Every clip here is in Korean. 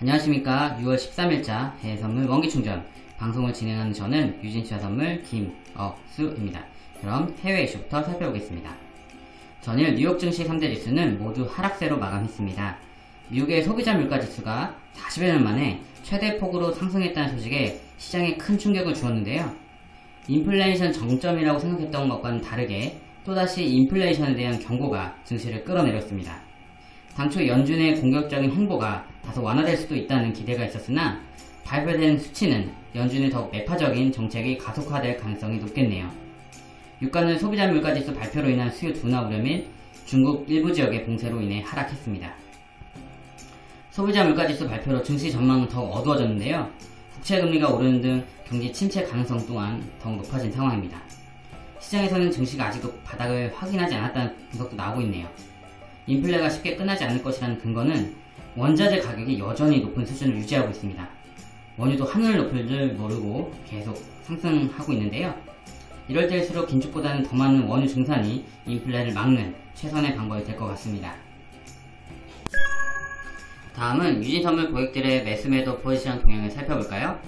안녕하십니까 6월 13일자 해외선물 원기충전 방송을 진행하는 저는 유진투자선물 김억수입니다. 그럼 해외 이슈부터 살펴보겠습니다. 전일 뉴욕 증시 3대 지수는 모두 하락세로 마감했습니다. 미국의 소비자 물가지수가 40여 년 만에 최대 폭으로 상승했다는 소식에 시장에 큰 충격을 주었는데요. 인플레이션 정점이라고 생각했던 것과는 다르게 또다시 인플레이션에 대한 경고가 증시를 끌어내렸습니다. 당초 연준의 공격적인 행보가 다소 완화될 수도 있다는 기대가 있었으나 발표된 수치는 연준의 더욱 매파적인 정책이 가속화될 가능성이 높겠네요. 유가는 소비자 물가지수 발표로 인한 수요 둔화 우려 및 중국 일부 지역의 봉쇄로 인해 하락했습니다. 소비자 물가지수 발표로 증시 전망은 더욱 어두워졌는데요. 국채 금리가 오르는 등 경기 침체 가능성 또한 더욱 높아진 상황입니다. 시장에서는 증시가 아직도 바닥을 확인하지 않았다는 분석도 나오고 있네요. 인플레가 쉽게 끝나지 않을 것이라는 근거는 원자재 가격이 여전히 높은 수준을 유지하고 있습니다. 원유도 하늘을 높을 줄 모르고 계속 상승하고 있는데요. 이럴 때일수록 긴축보다는 더 많은 원유 증산이 인플레를 막는 최선의 방법이 될 것 같습니다. 다음은 유진 선물 고객들의 매수매도 포지션 동향을 살펴볼까요?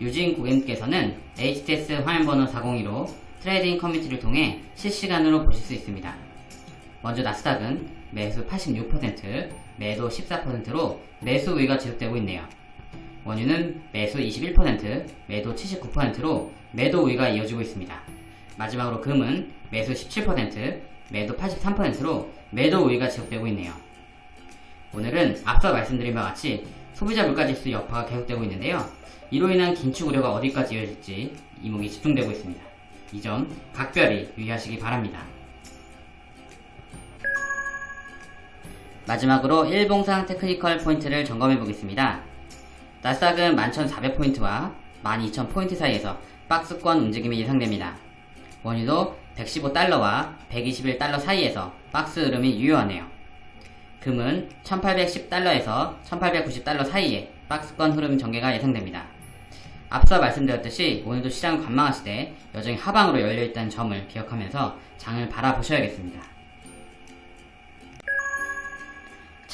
유진 고객님께서는 HTS 화면번호 402로 trading 커뮤니티를 통해 실시간으로 보실 수 있습니다. 먼저 나스닥은 매수 86%, 매도 14%로 매수 우위가 지속되고 있네요. 원유는 매수 21%, 매도 79%로 매도 우위가 이어지고 있습니다. 마지막으로 금은 매수 17%, 매도 83%로 매도 우위가 지속되고 있네요. 오늘은 앞서 말씀드린 바와 같이 소비자 물가지수 여파가 계속되고 있는데요. 이로 인한 긴축 우려가 어디까지 이어질지 이목이 집중되고 있습니다. 이 점 각별히 유의하시기 바랍니다. 마지막으로 일봉상 technical 포인트를 점검해 보겠습니다. 나스닥은 11,400포인트와 12,000포인트 사이에서 박스권 움직임이 예상됩니다. 원유도 115달러와 121달러 사이에서 박스 흐름이 유효하네요. 금은 1810달러에서 1890달러 사이에 박스권 흐름 전개가 예상됩니다. 앞서 말씀드렸듯이 오늘도 시장을 관망하시되 여전히 하방으로 열려있다는 점을 기억하면서 장을 바라보셔야겠습니다.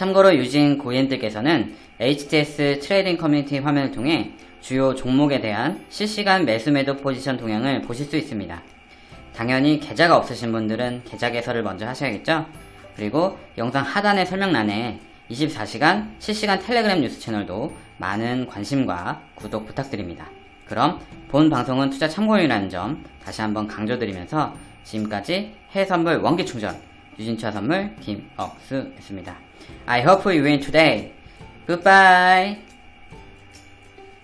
참고로 유진 고객님들께서는 HTS trading 커뮤니티 화면을 통해 주요 종목에 대한 실시간 매수 매도 포지션 동향을 보실 수 있습니다. 당연히 계좌가 없으신 분들은 계좌 개설을 먼저 하셔야겠죠? 그리고 영상 하단의 설명란에 24시간 실시간 텔레그램 뉴스 채널도 많은 관심과 구독 부탁드립니다. 그럼 본 방송은 투자 참고용이라는 점 다시 한번 강조드리면서 지금까지 해외선물 원기충전 유진차 선물 김억수였습니다. I hope you win today. Goodbye.